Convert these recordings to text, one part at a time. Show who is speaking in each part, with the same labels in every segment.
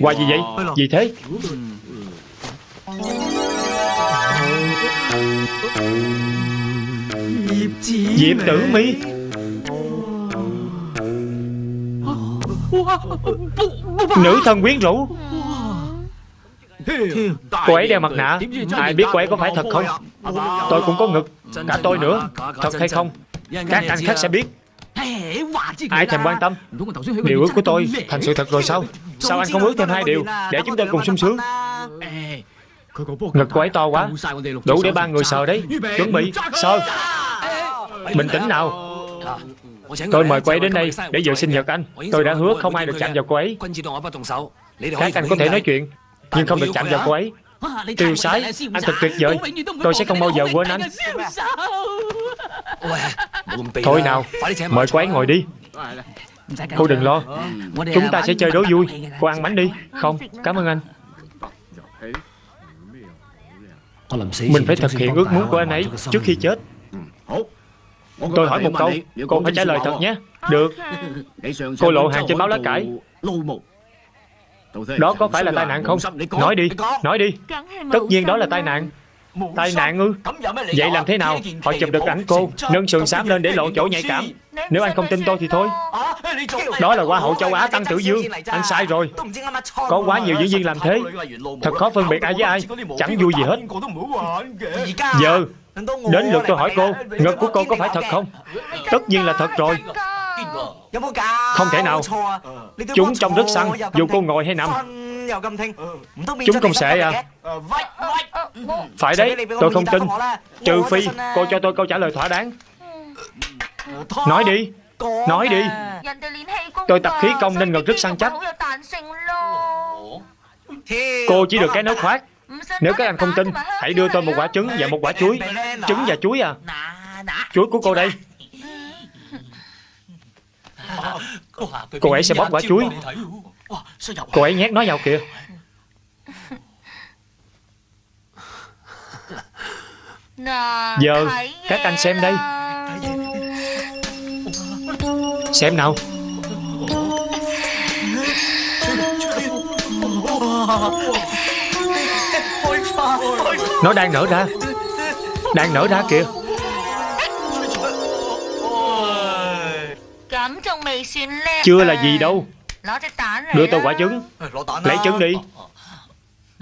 Speaker 1: Qua gì vậy? Gì thế? Diệp tử mi. Nữ thần quyến rũ. Cô ấy đeo mặt nạ. Ai biết cô ấy có phải thật không? Tôi cũng có ngực. Cả tôi nữa. Thật hay không? Các anh khác sẽ biết Ai thèm quan tâm? Điều ước của tôi thành sự thật rồi sao? Sao anh không ước thêm hai điều Để chúng tôi cùng sung sướng? Ngực cô ấy to quá? Đủ để ba người sờ đấy. Chuẩn bị. Sờ Bình tĩnh nào. Tôi mời cô ấy đến đây để dự sinh nhật anh. Tôi đã hứa không ai được chạm vào cô ấy. Các anh có thể nói chuyện. Nhưng không được chạm vào cô ấy Tiêu sái. Anh thật tuyệt vời. Tôi sẽ không bao giờ quên anh. Thôi nào Mời cô ấy ngồi đi. Cô đừng lo. Chúng ta sẽ chơi đố vui. Cô ăn bánh đi. Không Cảm ơn anh. Mình phải thực hiện ước muốn của anh ấy Trước khi chết. Tôi hỏi một câu. Cô phải trả lời thật nhé. Được. Cô lộ hàng trên báo lá cải Đó có phải là tai nạn không? Nói đi Nói đi. Tất nhiên đó là tai nạn. Tai nạn ư? Vậy làm thế nào? Họ chụp được ảnh cô Nâng sườn xám lên để lộ chỗ nhạy cảm. Nếu anh không tin tôi thì thôi. Đó là Hoa hậu châu Á Tăng Tử Dương. Anh sai rồi. Có quá nhiều diễn viên làm thế. Thật khó phân biệt ai với ai. Chẳng vui gì hết. Giờ Đến lượt tôi hỏi cô Ngực của cô có phải thật không? Tất nhiên là thật rồi Không thể nào. Chúng trông rất săn Dù cô ngồi hay nằm. Chúng không sẽ à Phải đấy Tôi không tin. Trừ phi cô cho tôi câu trả lời thỏa đáng. Nói đi. Nói đi. Tôi tập khí công nên ngực rất săn chắc. Cô chỉ được cái nói khoác. Nếu các anh không tin Hãy đưa tôi một quả trứng và một quả chuối. Trứng và chuối à. Chuối của cô đây Cô ấy sẽ bóp quả chuối. Cô ấy nhét nó vào kìa. Giờ các anh xem đây. Xem nào. Nó đang nở ra. Đang nở ra kìa Chưa là gì đâu. Đưa tôi quả trứng. Lấy trứng đi.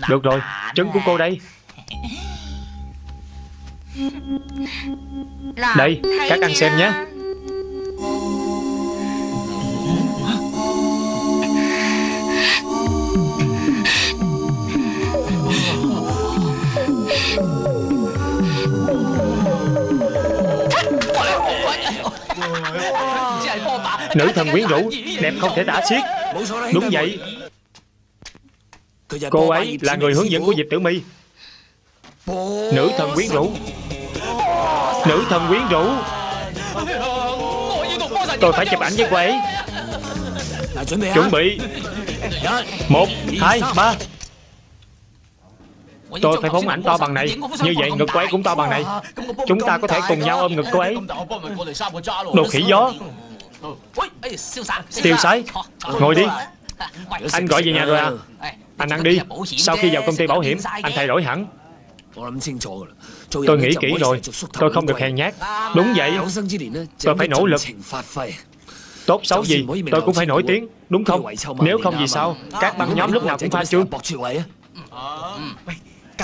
Speaker 1: Được rồi Trứng của cô đây. Đây Các anh xem nhé Nữ thần quyến rũ Đẹp không thể tả xiết. Đúng vậy. Cô ấy là người hướng dẫn của Diệp Tử My. Nữ thần quyến rũ. Nữ thần quyến rũ. Tôi phải chụp ảnh với cô ấy. Chuẩn bị. Một, hai, ba. Tôi phải phóng ảnh to bằng này. Như vậy ngực cô ấy cũng to bằng này. Chúng ta có thể cùng nhau ôm ngực cô ấy. Đồ khỉ gió. Tiêu sái Ngồi đi. Anh gọi về nhà rồi à. Anh ăn đi. Sau khi vào công ty bảo hiểm Anh thay đổi hẳn. Tôi nghĩ kỹ rồi. Tôi không được hèn nhát. Đúng vậy. Tôi phải nỗ lực. Tốt xấu gì Tôi cũng phải nổi tiếng. Đúng không? Nếu không gì sao? Các băng nhóm lúc nào cũng pha trương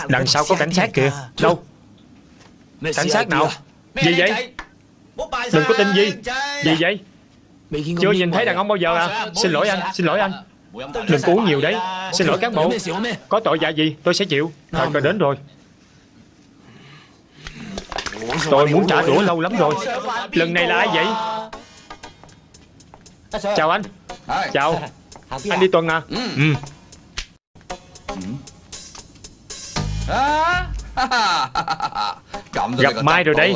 Speaker 1: Đằng sau có cảnh sát kìa. Đâu? Cảnh sát nào? Gì vậy? Đừng có tin gì. Gì vậy Chưa nhìn thấy đàn ông bao giờ à? Xin lỗi anh Xin lỗi anh. Đừng uống nhiều đấy Xin lỗi cán bộ Có tội dạ gì tôi sẽ chịu. Thời cơ đến rồi. Tôi muốn trả đũa lâu lắm rồi. Lần này là ai vậy? Chào anh. Chào. Anh đi tuần à? Ừ. Gặp Mai rồi đây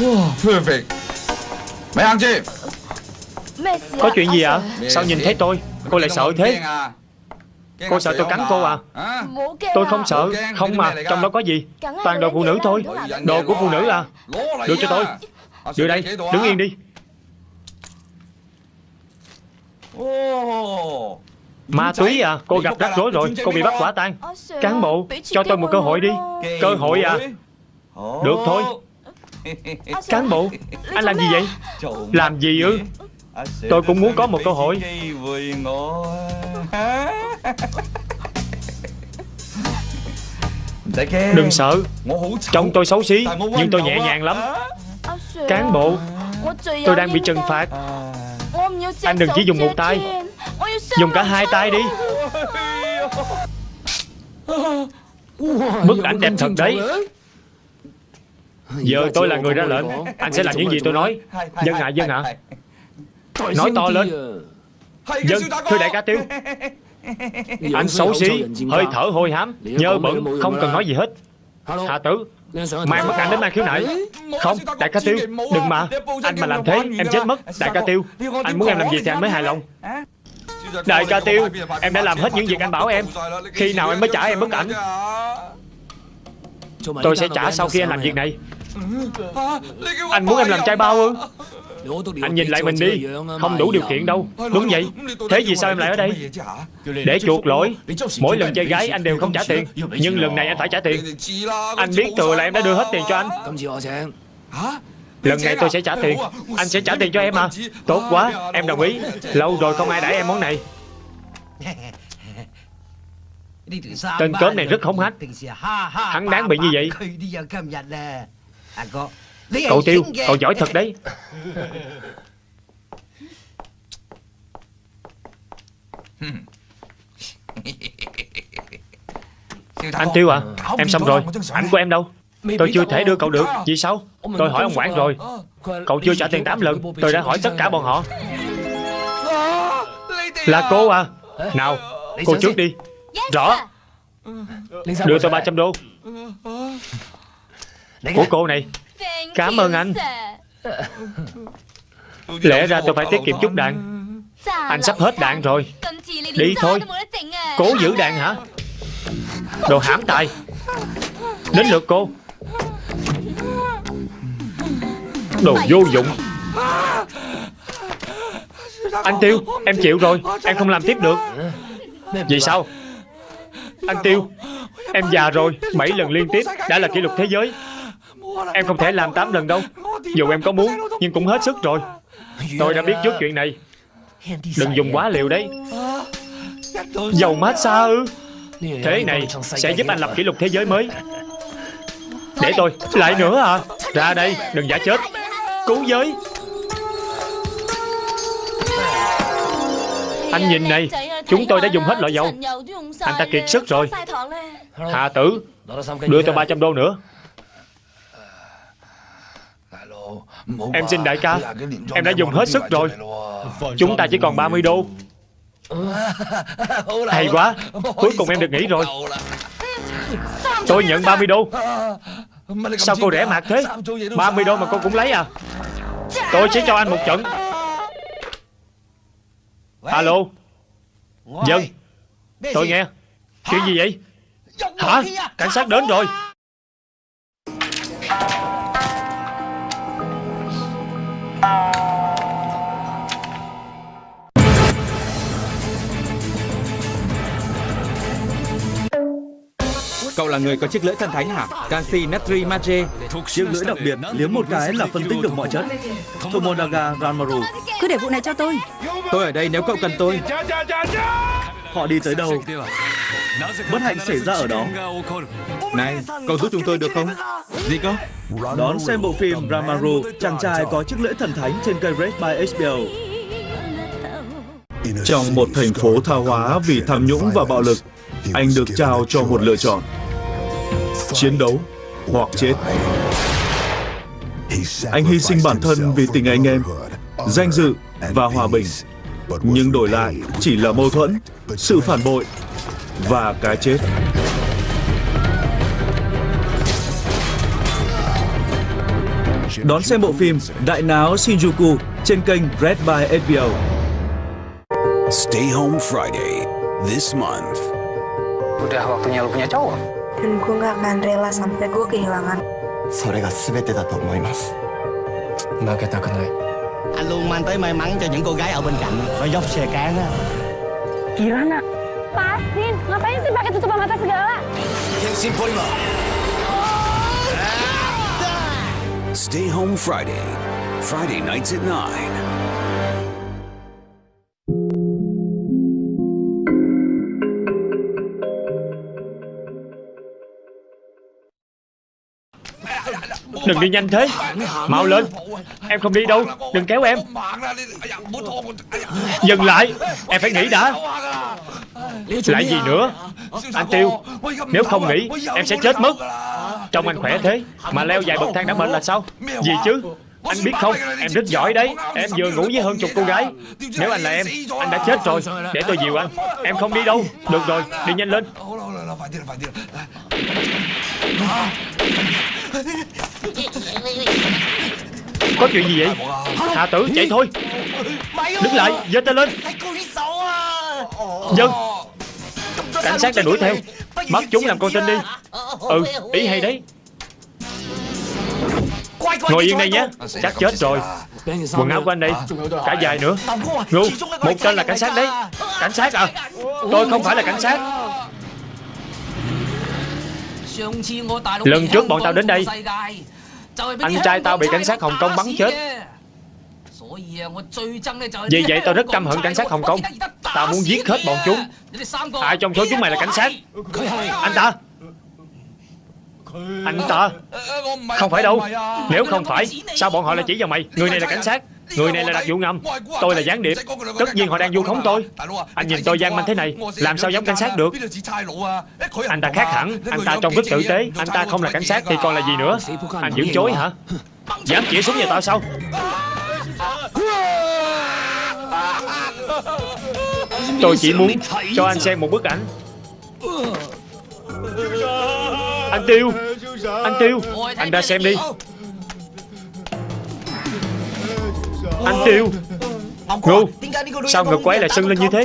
Speaker 2: Perfect. Mày ăn chi
Speaker 1: Có chuyện gì ạ? Sao nhìn thấy tôi? Cô lại sợ thế. Cô sợ tôi cắn cô à? Tôi không sợ. Không mà Trong đó có gì? Toàn đồ phụ nữ thôi. Đồ của phụ nữ à? Đưa cho tôi. Đưa đây, đứng yên đi. Ma túy à? Cô gặp rắc rối rồi. Cô bị bắt quả tang. Cán bộ Cho tôi một cơ hội đi. Cơ hội à? Được thôi Cán bộ. Anh làm gì vậy? Làm gì ư Tôi cũng muốn có một cơ hội. Đừng sợ. Trông tôi xấu xí Nhưng tôi nhẹ nhàng lắm. Cán bộ Tôi đang bị trừng phạt. Anh đừng chỉ dùng một tay. Dùng cả hai tay đi. Bức ảnh đẹp thật đấy Giờ tôi là người ra lệnh. Anh sẽ làm những gì tôi nói? Dân ạ, dân ạ Nói to lên. Dân, thưa đại ca tiêu Anh xấu xí, hơi thở hôi hám Nhơ bẩn, không cần nói gì hết. Hạ tử Mang bức ảnh đến mang khiếu nại. Không, đại ca tiêu Đừng mà. Anh mà làm thế, em chết mất. Đại ca tiêu Anh muốn em làm gì thì anh mới hài lòng. Đại ca tiêu Em đã làm hết những việc anh bảo em. Khi nào em mới trả em bức ảnh? Tôi sẽ trả sau khi anh làm việc này Anh muốn em làm trai bao ư? Anh nhìn lại mình đi. Không đủ điều kiện đâu. Đúng vậy. Thế vì sao em lại ở đây Để chuộc lỗi. Mỗi lần chơi gái anh đều không trả tiền. Nhưng lần này anh phải trả tiền. Anh biết thừa là em đã đưa hết tiền cho anh. Lần này tôi sẽ trả tiền. Anh sẽ trả tiền cho em à Tốt quá Em đồng ý. Lâu rồi không ai đãi em món này. Tên cớm này rất hống hách. Hắn đáng bị như vậy Cậu Tiêu Cậu giỏi thật đấy. Anh Tiêu à? Em xong rồi. Ảnh của em đâu? Tôi chưa thể đưa cậu được. Vì sao? Tôi hỏi ông quản rồi. Cậu chưa trả tiền 8 lần. Tôi đã hỏi tất cả bọn họ. Là cô à? Nào Cô trước đi. Rõ. Đưa tôi 300 đô Của cô này. Cảm ơn anh. Lẽ ra tôi phải tiết kiệm chút đạn. Anh sắp hết đạn rồi. Đi thôi. Cố giữ đạn hả? Đồ hãm tài. Đến lượt cô. Đồ vô dụng. Anh Tiêu Em chịu rồi. Em không làm tiếp được. Vì sao? Anh Tiêu Em già rồi. 7 lần liên tiếp Đã là kỷ lục thế giới Em không thể làm 8 lần đâu. Dù em có muốn, Nhưng cũng hết sức rồi. Tôi đã biết trước chuyện này. Đừng dùng quá liều đấy. Dầu massage ư? Thế này sẽ giúp anh lập kỷ lục thế giới mới. Để tôi, Lại nữa à? Ra đây, Đừng giả chết. Cứu giới. Anh nhìn này, Chúng tôi đã dùng hết loại dầu. Anh ta kiệt sức rồi. Hạ tử, Đưa tôi 300 đô nữa. Em xin đại ca Em đã dùng hết sức rồi. Chúng ta chỉ còn 30 đô. Hay quá Cuối cùng em được nghỉ rồi. Tôi nhận 30 đô. Sao cô rẻ mạt thế? 30 đô mà cô cũng lấy à? Tôi sẽ cho anh một trận. Alo? Dân? Tôi nghe. Chuyện gì vậy? Hả? Cảnh sát đến rồi
Speaker 3: Cậu là người có chiếc lưỡi thần thánh hả? Canxi natri magie.
Speaker 4: Chiếc lưỡi đặc biệt, liếm một cái là phân tích được mọi chất. Tomonaga Ranmaru.
Speaker 5: Cứ để vụ này cho tôi.
Speaker 3: Tôi ở đây nếu cậu cần tôi.
Speaker 4: Họ đi tới đâu? Bất hạnh xảy ra ở đó.
Speaker 3: Này, cậu giúp chúng tôi được không? Gì cơ?
Speaker 4: Đón xem bộ phim Ranmaru, chàng trai có chiếc lưỡi thần thánh trên kênh Red by HBO.
Speaker 6: Trong một thành phố tha hóa vì tham nhũng và bạo lực, anh được trao cho một lựa chọn. Chiến đấu hoặc chết. Anh hy sinh bản thân vì tình anh em, danh dự và hòa bình. Nhưng đổi lại chỉ là mâu thuẫn, sự phản bội và cái chết.
Speaker 4: Đón xem bộ phim Đại náo Shinjuku trên kênh Red by HBO.
Speaker 7: Stay Home Friday this month.
Speaker 8: Udah waktunya lu punya cowok.
Speaker 9: Dan gue gak akan rela sampai gue kehilangan.
Speaker 10: それが全てだと思います
Speaker 5: Anh luôn mang tới may mắn cho những cô gái ở bên cạnh Có dốc xe cán á
Speaker 9: Kirana Lepasin Ngapain sih pakai tutupan mata segala
Speaker 7: Stay Home Friday. Friday nights at 9.
Speaker 1: Đừng đi nhanh thế. Mau lên. Em không đi đâu. Đừng kéo em. Dừng lại. Em phải nghĩ đã. Lại gì nữa? Anh Tiêu, Nếu không nghĩ, Em sẽ chết mất. Trông anh khỏe thế. Mà leo vài bậc thang đã mệt là sao? Gì chứ? Anh biết không? Em rất giỏi đấy. Em vừa ngủ với hơn chục cô gái. Nếu anh là em, Anh đã chết rồi. Để tôi dìu anh. Em không đi đâu. Được rồi, Đi nhanh lên. Có chuyện gì vậy? Hà tử, chạy thôi. Đứng lại, giơ tay lên. Dân Cảnh sát đang đuổi theo. Bắt chúng làm con tin đi. Ừ ý hay đấy. Ngồi yên đây nhé. Chắc chết rồi. Quần áo của anh đây. Cả dài nữa. Ngu Một tên là cảnh sát đấy. Cảnh sát à? Tôi không phải là cảnh sát. Lần trước bọn tao đến đây Anh trai tao bị cảnh sát Hồng Kông bắn chết. Vì vậy tao rất căm hận cảnh sát Hồng Kông. Tao muốn giết hết bọn chúng. Ai trong số chúng mày là cảnh sát? Anh ta anh ta? Không phải đâu. Nếu không phải, Sao bọn họ lại chỉ vào mày? Người này là cảnh sát. Người này là đặc vụ ngầm. Tôi là gián điệp. Tất nhiên họ đang vu khống tôi. Anh nhìn tôi gian manh thế này, Làm sao giống cảnh sát được? Anh ta khác hẳn. Anh ta trông rất tử tế. Anh ta không là cảnh sát thì còn là gì nữa? Anh dưỡng chối hả? Dám chỉ súng vào tao sao? Tôi chỉ muốn cho anh xem một bức ảnh. Anh Tiêu Anh Tiêu Anh đã xem đi. Anh Tiêu. Ngu Sao ngực của ấy lại sưng lên như thế?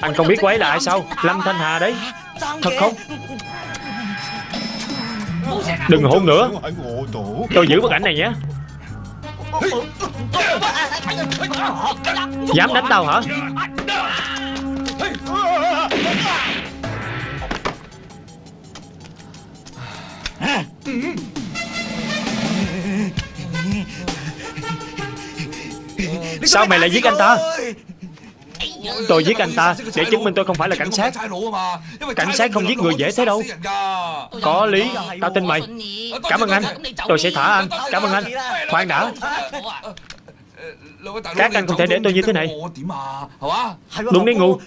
Speaker 1: Anh không biết cô ấy là ai sao? Lâm Thanh Hà đấy Thật không? Đừng hôn nữa. Tôi giữ bức ảnh này nhé. Dám đánh tao hả Sao mày lại giết anh ta Tôi giết anh ta Để chứng minh tôi không phải là cảnh sát Cảnh sát không giết người dễ thế đâu Có lý Tao tin mày Cảm ơn anh Tôi sẽ thả anh Cảm ơn anh Khoan đã Các anh không thể để tôi như thế này Đúng đấy ngu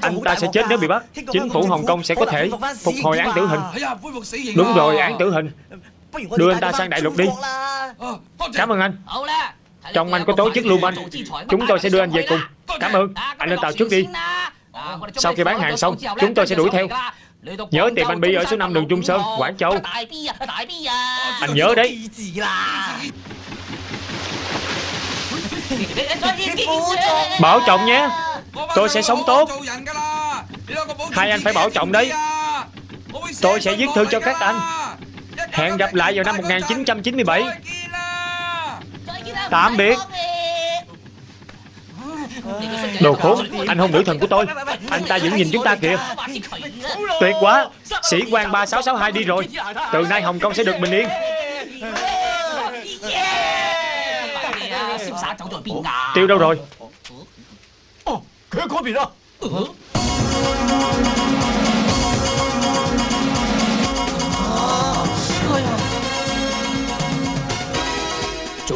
Speaker 1: Anh ta sẽ chết nếu bị bắt Chính phủ Hồng Kông sẽ có thể Phục hồi án tử hình Đúng rồi án tử hình Đưa anh ta sang đại lục đi Cảm ơn anh Trong anh có tổ chức lưu manh Chúng tôi sẽ đưa anh về cùng Cảm ơn Anh lên tàu trước đi Sau khi bán hàng xong Chúng tôi sẽ đuổi theo Nhớ tìm anh Bi ở số 5 đường Trung Sơn Quảng Châu Anh nhớ đấy Bảo trọng nhé Tôi sẽ sống tốt Hai anh phải bảo trọng đấy Tôi sẽ viết thư cho các anh Hẹn gặp lại vào năm 1997 Tạm biệt Đồ khốn Anh hôn nữ thần của tôi Anh ta vẫn nhìn chúng ta kìa Tuyệt quá Sĩ quan 3662 đi rồi Từ nay Hồng Kông sẽ được bình yên Tiêu đâu rồi?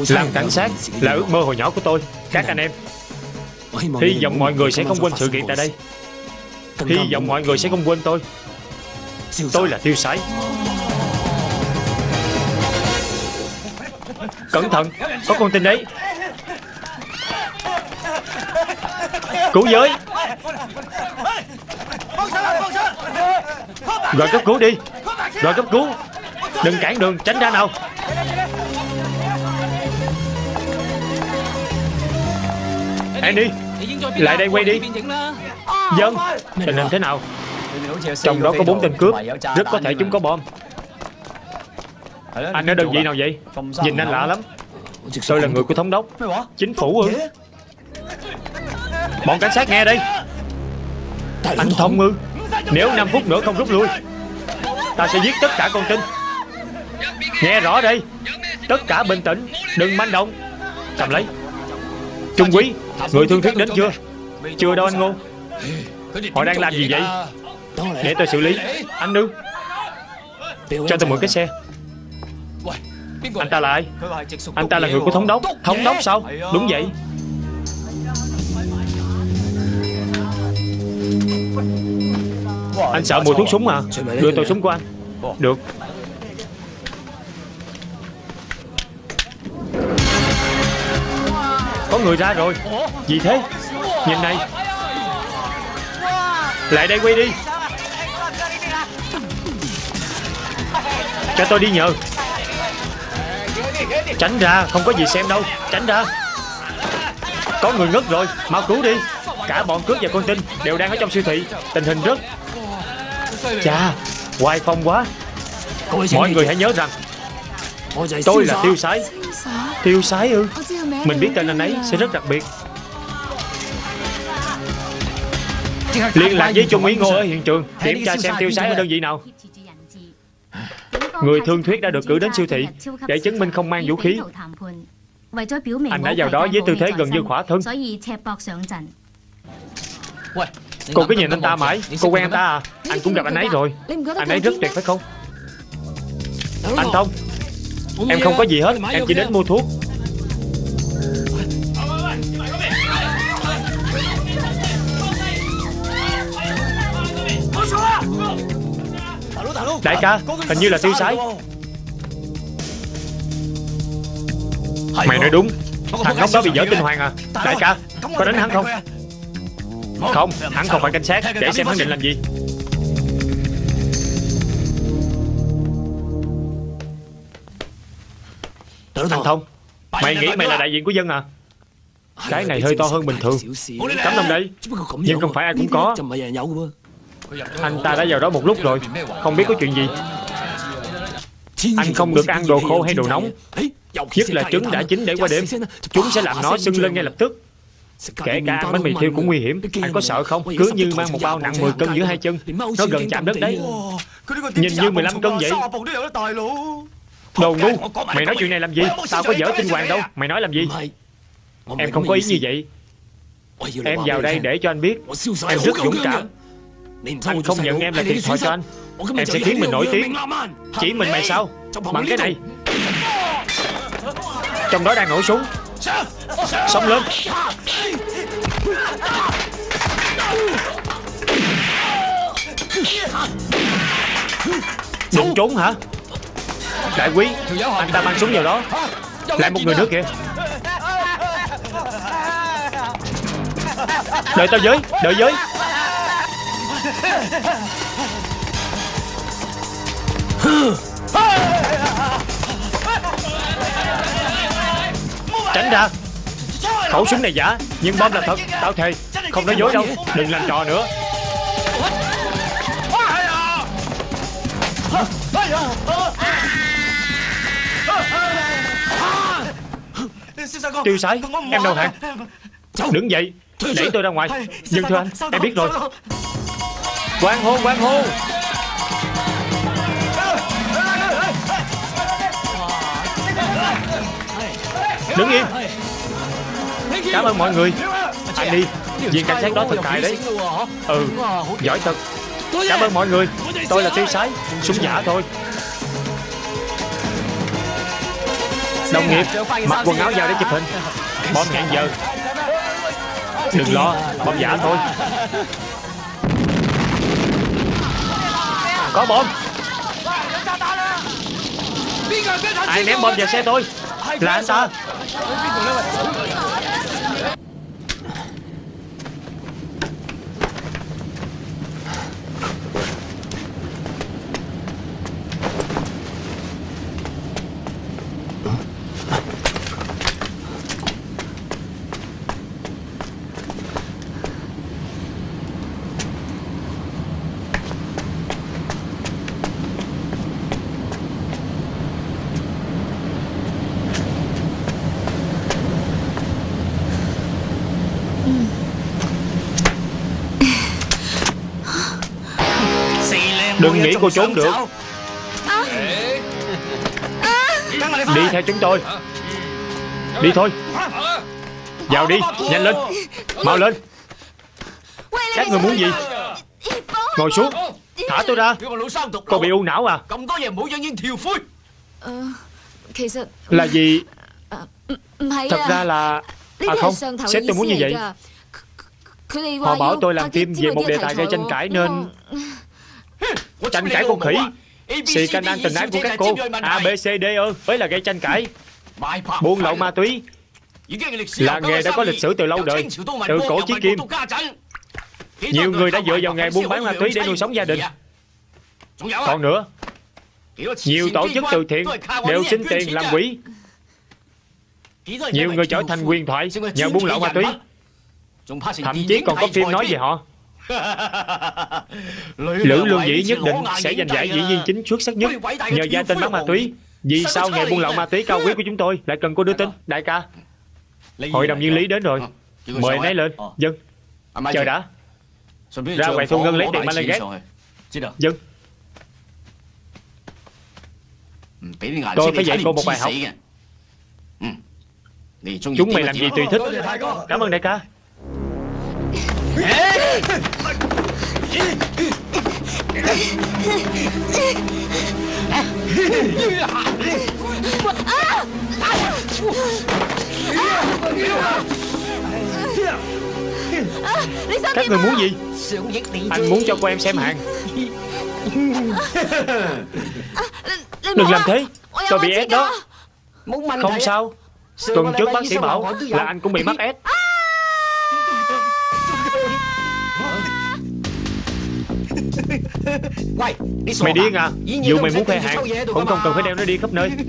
Speaker 1: Làm cảnh sát là ước mơ hồi nhỏ của tôi. Các anh em. Hy vọng mọi người sẽ không quên sự kiện tại đây. Hy vọng mọi người sẽ không quên tôi. Tôi là tiêu sái. Cẩn thận Có con tin đấy Cứu giới. Gọi cấp cứu đi. Gọi cấp cứu. Đừng cản đường, tránh ra nào. Andy Lại đây quay đi. Dân, Tình hình thế nào? Trong đó có bốn tên cướp. Rất có thể chúng có bom. Anh ở đơn vị nào vậy? Nhìn anh lạ lắm. Tôi là người của thống đốc. Chính phủ ư? Bọn cảnh sát nghe đây Anh Thông ư Nếu 5 phút nữa không rút lui Ta sẽ giết tất cả con tin. Nghe rõ đây Tất cả bình tĩnh Đừng manh động. Cầm lấy. Trung quý Người thương thuyết đến chưa? Chưa đâu anh Ngô. Họ đang làm gì vậy? Để tôi xử lý. Anh ư Cho tôi mượn cái xe. Anh ta là ai? Anh ta là người của thống đốc. Thống đốc sao? Đúng vậy Anh sợ mùi thuốc súng à Đưa tôi súng của anh. Được. Có người ra rồi. Gì thế? Nhìn này. Lại đây quay đi. Cho tôi đi nhờ. Tránh ra, Không có gì xem đâu. Tránh ra. Có người ngất rồi. Mau cứu đi. Cả bọn cướp và con tin Đều đang ở trong siêu thị. Tình hình rất Chà Hoài phong quá Mọi người hãy nhớ rằng Tôi là tiêu sái Tiêu sái ư Mình biết tên anh ấy sẽ rất đặc biệt Liên lạc với Trung úy Ngô ở hiện trường Kiểm tra xem tiêu sái ở đơn vị nào Người thương thuyết đã được cử đến siêu thị Để chứng minh không mang vũ khí Anh đã vào đó với tư thế gần như khỏa thân Cô cứ nhìn anh ta mãi. Cô quen anh ta à. Anh cũng gặp anh ấy rồi. Anh ấy rất tuyệt phải không? Anh Thông Em không có gì hết. Em chỉ đến mua thuốc. Đại ca Hình như là tiêu sái. Mày nói đúng. Thằng ngốc đó bị dở tinh hoàng à. Đại ca Có đánh hắn không Không Hắn không phải cảnh sát. Để xem hắn định làm gì. Anh Thông Mày nghĩ mày là đại diện của dân à? Cái này hơi to hơn bình thường. Cắm đồng đây. Nhưng không phải ai cũng có. Anh ta đã vào đó một lúc rồi. Không biết có chuyện gì. Anh không được ăn đồ khô hay đồ nóng. Nhất là trứng đã chín để qua đêm. Chúng sẽ làm nó sưng lên ngay lập tức Kể cả ăn bánh mì thiêu cũng nguy hiểm. Anh có sợ không? Cứ như mang một bao nặng 10 cân giữa hai chân. Nó gần chạm đất đấy. Nhìn như 15 cân vậy. Đồ ngu Mày nói chuyện này làm gì? Tao có dở tinh hoàng đâu. Mày nói làm gì? Em không có ý như vậy? Em vào đây để cho anh biết. Em rất dũng cảm. Anh không nhận em là thiệt thòi cho anh. Em sẽ khiến mình nổi tiếng. Chỉ mình mày sao? Bằng cái này Trong đó đang nổ súng Xông lên Định trốn hả? Đại quý, Anh ta mang súng vào đó. Lại một người nữa kìa. Đợi tao với, Đợi với. Tránh ra. Khẩu súng này giả, Nhưng bom là thật. Tao thề, Không nói dối đâu. Đừng làm trò nữa. Tiêu sái, Em đầu hàng Đứng dậy, đẩy tôi ra ngoài. Nhưng thưa anh, Em biết rồi. Quang hô quang hô. Đứng im Cảm ơn mọi người. Anh đi. Viên cảnh sát đó thật tài đấy. Ừ Giỏi thật. Cảm ơn mọi người. Tôi là tiêu sái Súng giả thôi. Đồng nghiệp Mặc quần áo vào để chụp hình. Bom hẹn giờ. Đừng lo Bom giả thôi. Có bom. Ai ném bom vào xe tôi là anh ta. Đừng nghĩ cô trốn được. Đi theo chúng tôi. Đi thôi. Vào đi, nhanh lên. Mau lên. Các người muốn gì? Ngồi xuống. Thả tôi ra. Cô bị u não à? Là gì? Thật ra là À không. Sếp tôi muốn như vậy. Họ bảo tôi làm phim về một đề tài gây tranh cãi nên Tranh cãi con khỉ. Xì canh ăn tình ái của các cô. A, B, C, D ơ Mới là gây tranh cãi. Buôn lậu ma túy. Là nghề đã có lịch sử từ lâu đời. Từ cổ chí kim. Nhiều người đã dựa vào nghề buôn bán ma túy để nuôi sống gia đình. Còn nữa Nhiều tổ chức từ thiện Đều xin tiền làm quỹ. Nhiều người trở thành quyền thoại Nhờ buôn lậu ma túy. Thậm chí còn có phim nói về họ Lữ Lương Dĩ nhất định sẽ giành giải diễn viên chính xuất sắc nhất. Nhờ gia tên bán ma túy Vì sao nghề buôn lậu ma túy cao quý của chúng tôi? Lại cần cô đưa tin Đại ca. Hội đồng viên lý đến rồi. Mời anh ấy lên. Dân. Chờ đã. Ra quầy thu ngân lấy tiền gác Dân. Tôi phải dạy cô một bài học. Chúng mày làm gì tùy thích. Cảm ơn đại ca Các người muốn gì? Anh muốn cho cô em xem hàng. Đừng làm thế. Tôi bị ép đó. Không sao. Tuần trước bác sĩ bảo là anh cũng bị mắc ép Mày điên à? Dù mày muốn khoe hàng Cũng không cần phải đeo nó đi khắp nơi.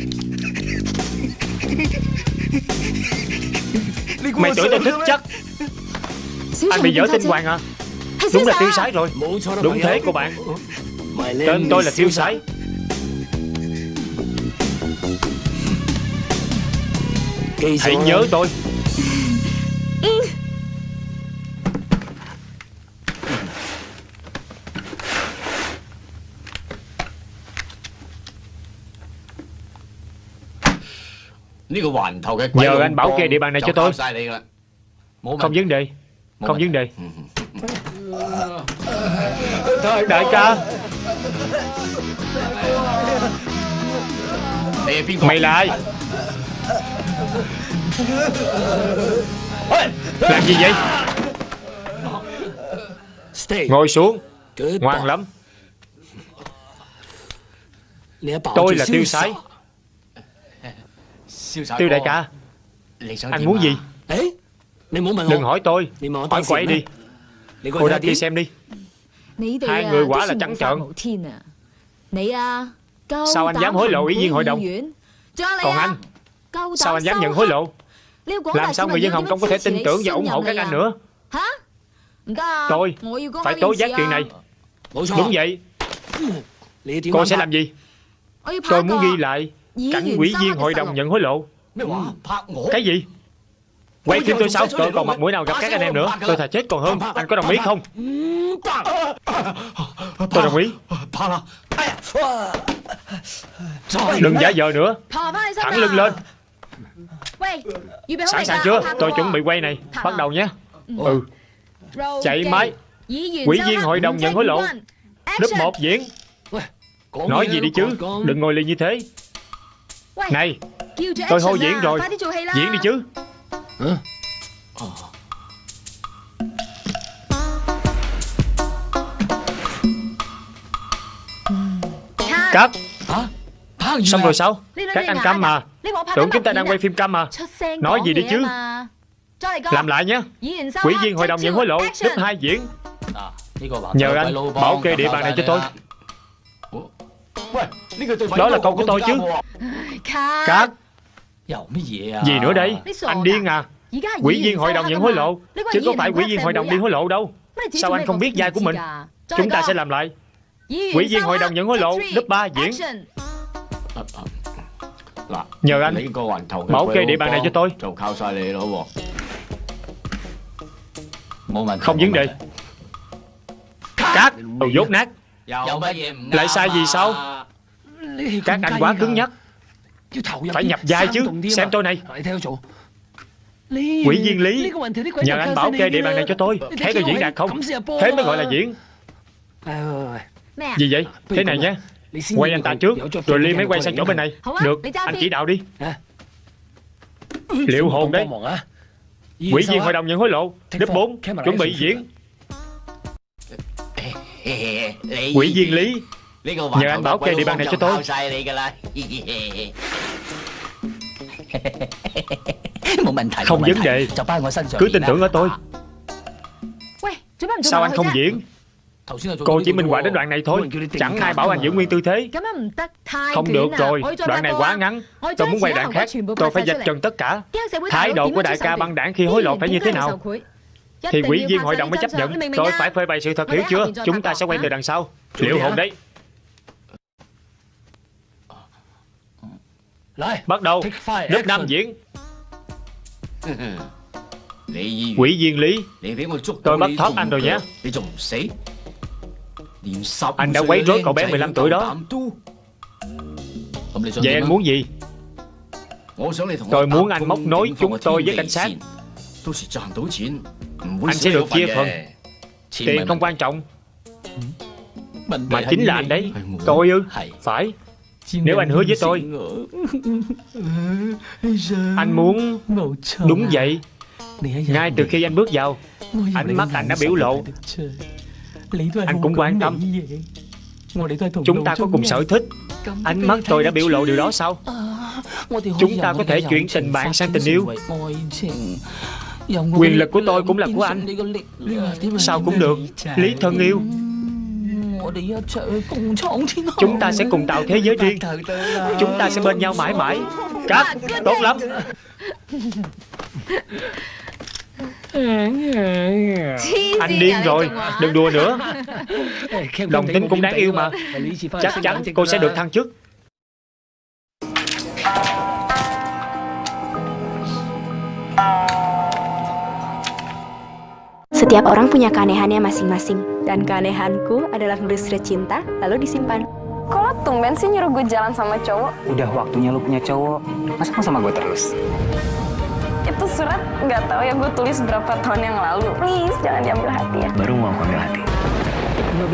Speaker 1: Mày tưởng tao thích chắc. Anh bị dở tinh hoàng à? Đúng là tiêu sái rồi. Đúng thế cô bạn. Tên tôi là tiêu sái. Hãy nhớ tôi Nhờ anh bảo kê địa bàn này cho tôi. Không vấn đề. Không vấn đề. Đại ca. Mày là ai? Làm gì vậy? Ngồi xuống. Ngoan lắm. Tôi là tiêu sái Tiêu đại ca. Anh muốn gì? Đừng hỏi tôi. Hỏi quậy đi. Cô ra kia xem đi. Hai người quả là trắng trợn. Sao anh dám hối lộ ủy viên hội đồng? Còn anh? Sao anh dám nhận hối lộ? Làm sao người dân Hồng Kông có thể tin tưởng và ủng hộ các anh nữa? Tôi Phải tố giác chuyện này. Đúng vậy. Cô sẽ làm gì? Tôi muốn ghi lại Cảnh quỷ viên hội đồng nhận hối lộ. Cái gì? Quay phim tôi sao Tôi còn mặt mũi nào gặp các anh em nữa? Tôi thà chết còn hơn. Anh có đồng ý không? Tôi đồng ý. Đừng giả vờ nữa. Thẳng lưng lên. Sẵn sàng chưa? Tôi chuẩn bị quay này. Bắt đầu nhé. Ừ. Chạy máy. Quỹ viên hội đồng nhận hối lộ. Lớp 1 diễn. Nói gì đi chứ? Đừng ngồi lì như thế Này Tôi hô diễn rồi. Diễn đi chứ. Cắt Xong rồi sao? Các anh câm mà. Tưởng chúng ta đang quay phim câm mà. Nói gì đi chứ? Làm lại nhé Quỹ viên hội đồng nhận hối lộ Lớp 2 diễn. Nhờ anh bảo kê địa bàn này cho tôi Đó là câu của tôi chứ. Cắt Gì nữa đây? Anh điên à? Quỹ viên hội đồng nhận hối lộ? Chứ có phải quỹ viên hội đồng đi hối lộ đâu. Sao anh không biết vai của mình? Chúng ta sẽ làm lại. Quỹ viên hội đồng nhận hối lộ. Lớp 3 diễn. Nhờ anh. Bảo kê địa bàn này cho tôi. Không vấn đề. Cát Đồ dốt nát Lại sai gì sao? Các anh quá cứng nhắc. Phải nhập vai chứ Xem tôi này. Quỷ viên lý. Nhờ anh bảo kê địa bàn này cho tôi. Thấy tôi diễn đạt không? Thế mới gọi là diễn. Gì vậy? Thế này nhé Quay anh ta trước Rồi Ly mới quay sang chỗ bên này. Được. Anh chỉ đạo đi. Liệu hồn đấy. Quỷ viên hội đồng nhận hối lộ Đếp 4 Chuẩn bị diễn Quỷ viên lý. Nhờ anh bảo kê địa bàn này cho tôi. Không vấn đề. Cứ tin tưởng ở tôi. Sao anh không diễn? Cô chỉ minh họa đến đoạn này thôi. Chẳng ai bảo anh giữ nguyên tư thế. Không được rồi. Đoạn này quá ngắn. Tôi muốn quay đoạn khác. Tôi phải dạch trần tất cả. Thái độ của đại ca băng đảng khi hối lộ phải như thế nào Thì quỷ viên hội đồng mới chấp nhận. Tôi phải phơi bày sự thật hiểu chưa? Chúng ta sẽ quay từ đằng sau. Liệu hồn đấy. Bắt đầu. Lớp 5 diễn. Quỷ viên lý. Tôi bắt thoát anh rồi nhé. Anh đã quấy rối cậu bé 15 tuổi đó. Vậy anh muốn gì? Tôi muốn anh móc nối chúng tôi với cảnh sát Anh sẽ được chia phần. Tiền không quan trọng. Mà chính là anh đấy Tôi ư Phải. Nếu anh hứa với tôi. Anh muốn Đúng vậy. Ngay từ khi anh bước vào Ánh mắt anh đã biểu lộ. Anh cũng quan tâm. Chúng ta có cùng sở thích. Ánh mắt tôi đã biểu lộ điều đó sao? Chúng ta có thể chuyển tình bạn sang tình yêu Quyền lực của tôi cũng là của anh. Sao cũng được. Lý thân yêu. Chúng ta sẽ cùng tạo thế giới riêng. Chúng ta sẽ bên nhau mãi mãi. Cắt Tốt lắm. Anh điên rồi. Đừng đùa nữa. Đồng tính cũng đáng yêu mà. Chắc chắn cô sẽ được thăng chức
Speaker 10: Setiap orang punya keanehannya masing-masing Dan keanehanku adalah nulis surat cinta lalu disimpan Kok lo tumben sih nyuruh gue jalan sama cowok?
Speaker 8: Udah waktunya lu punya cowok Masa mau sama gue terus?
Speaker 10: Itu surat nggak tahu ya gue tulis berapa tahun yang lalu Please jangan diambil hati ya
Speaker 8: Baru mau aku ambil hati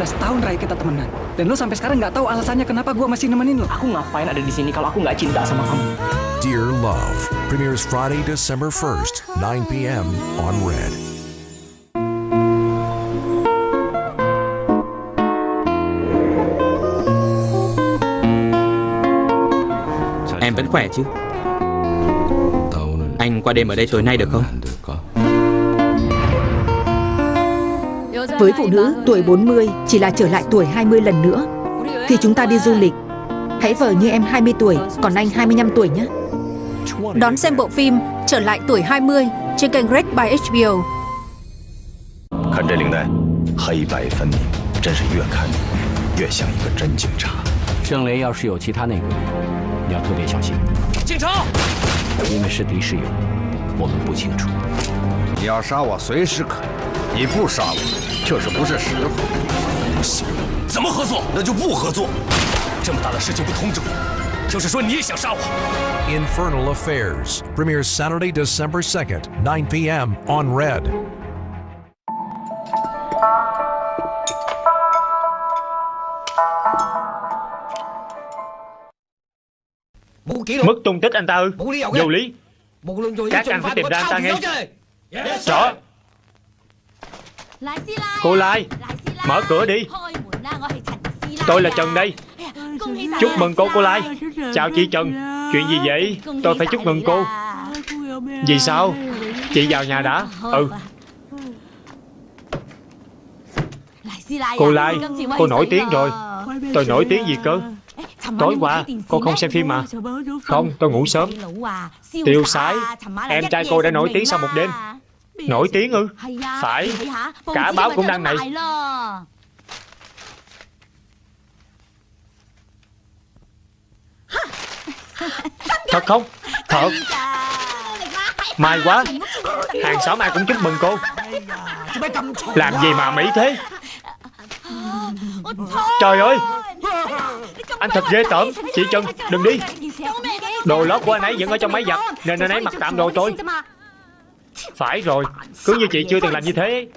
Speaker 11: 15 tahun Rai kita temenan Dan lo sampai sekarang nggak tahu alasannya kenapa gue masih nemenin lo
Speaker 8: Aku ngapain ada di sini kalau aku nggak cinta sama kamu
Speaker 12: Dear Love premieres Friday, December 1st, 9 p.m. on Red.
Speaker 13: Em vẫn khỏe chứ Anh qua đêm ở đây tối nay được không
Speaker 14: Với phụ nữ, tuổi 40 chỉ là trở lại tuổi 20 lần nữa. Khi chúng ta đi du lịch, hãy vờ như em 20 tuổi, còn anh 25 tuổi nhé. Đón xem bộ phim Trở lại tuổi 20 trên kênh Red by HBO.
Speaker 15: 看这领带，黑白分明，真是越看越像一个真警察。
Speaker 16: 郑雷要是有其他内鬼， 你要特别小心。
Speaker 17: 警察！
Speaker 16: 因为是敌是友，我们不清楚。
Speaker 2: 你要杀我随时可以，你不杀我，就是不是时候。
Speaker 17: 不行，怎么合作？那就不合作。这么大的事情不通知我，就是说你也想杀我。
Speaker 12: Infernal Affairs premieres Saturday, December 2nd, 9 p.m. on Red.
Speaker 1: Mất tung tích anh ta ư? Vô lý. Các anh phải tìm ra anh ta ngay Rõ Cô Lai Mở cửa đi. Tôi là Trần đây. Chúc mừng cô cô Lai. Chào chị Trần. Chuyện gì vậy? Tôi phải chúc mừng cô. Vì sao? Chị vào nhà đã. Ừ. Cô Lai Cô nổi tiếng rồi. Tôi nổi tiếng gì cơ Tối qua cô không xem phim mà. Không tôi ngủ sớm. Tiêu sái. Em trai cô đã nổi tiếng sau một đêm. Nổi tiếng ư? Phải. Cả báo cũng đăng này. Thật không? Thật. May quá. Hàng xóm ai cũng chúc mừng cô. Làm gì mà mỹ thế Trời ơi. Anh thật ghê tởm. Chị Trần đừng đi. Đồ lót của anh ấy vẫn ở trong máy giặt Nên anh ấy mặc tạm đồ tôi. Phải rồi. Cứ như chị chưa từng làm như thế.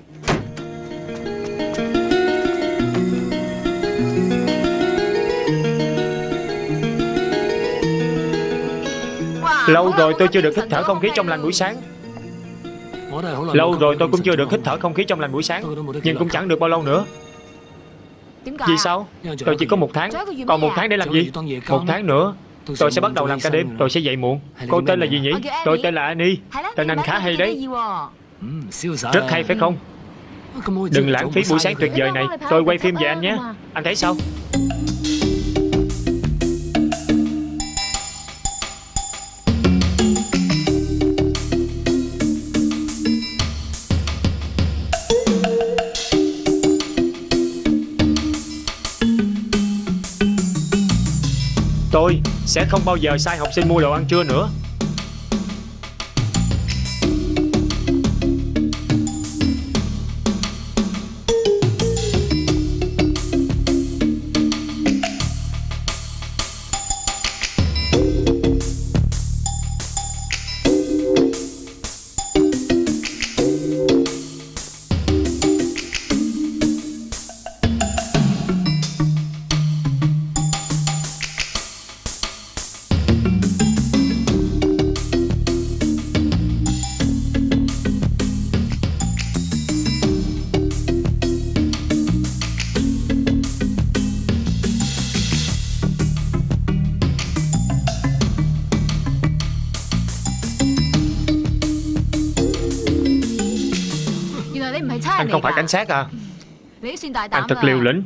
Speaker 1: Lâu rồi tôi chưa được hít thở không khí trong lành buổi sáng. Lâu rồi tôi cũng chưa được hít thở không khí trong lành buổi sáng Nhưng cũng chẳng được bao lâu nữa Vì sao Tôi chỉ có một tháng. Còn một tháng để làm gì? Một tháng nữa Tôi sẽ bắt đầu làm ca đêm. Tôi sẽ dậy muộn. Cô tên là gì nhỉ? Tôi tên là Annie Tên anh khá hay đấy. Rất hay phải không? Đừng lãng phí buổi sáng tuyệt vời này. Tôi quay phim về anh nhé. Anh thấy sao sẽ không bao giờ sai học sinh mua đồ ăn trưa nữa. Sát à? Anh thật liều lĩnh.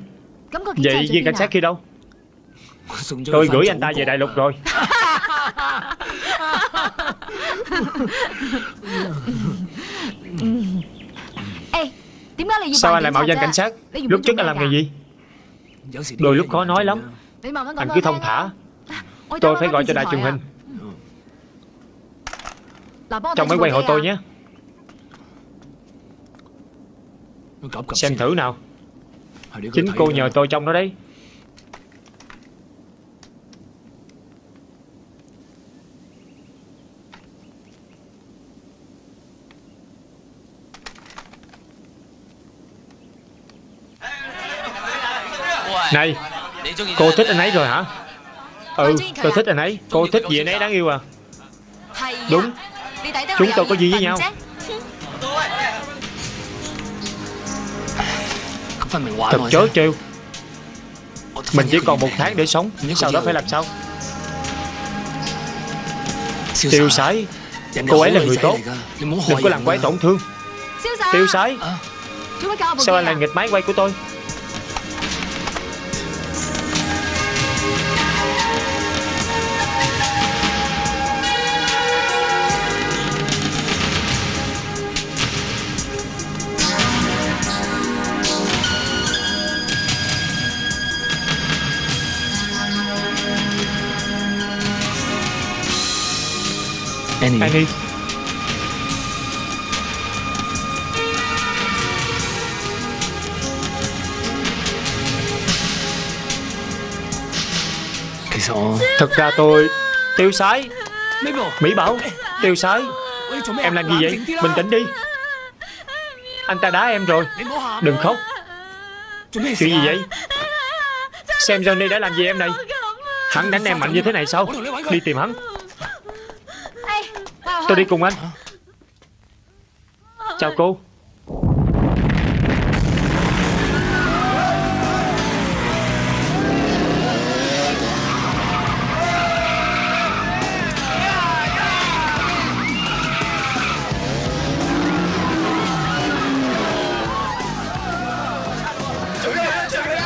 Speaker 1: Vậy viên cảnh sát kia đâu? Tôi gửi anh ta về đại lục rồi. Sao anh lại mạo danh cảnh sát? Lúc trước anh làm nghề gì? Đôi lúc khó nói lắm. Anh cứ thông thả. Tôi phải gọi cho đài truyền hình. Trong máy quay hộ tôi nhé Xem thử nào. Chính cô nhờ tôi trong đó đấy. Này Cô thích anh ấy rồi hả? Ừ tôi thích anh ấy. Cô thích gì anh ấy đáng yêu à? Đúng. Chúng tôi có gì với nhau Thật chớ trêu. Mình chỉ còn một tháng để sống Sau đó phải làm sao? Tiêu sái. Cô ấy là người tốt. Đừng có làm cô ấy tổn thương. Tiêu sái. Sao anh lại nghịch máy quay của tôi
Speaker 16: Annie.
Speaker 1: Annie Thật ra tôi Tiêu sái. Mỹ Bảo. Tiêu sái. Em làm gì vậy? Bình tĩnh đi. Anh ta đá em rồi. Đừng khóc. Chuyện gì vậy? Xem Johnny đã làm gì em này? Hắn đánh em mạnh như thế này sao? Đi tìm hắn Tôi đi cùng anh. Chào cô.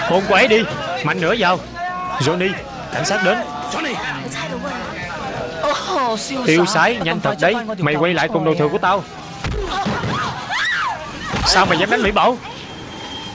Speaker 1: Hôn cô ấy đi, Mạnh nữa vào. Johnny, Cảnh sát đến. Tiêu sái, nhanh thật đấy. Mày quay lại cùng đồ thừa của tao. Sao mày dám đánh Mỹ Bảo?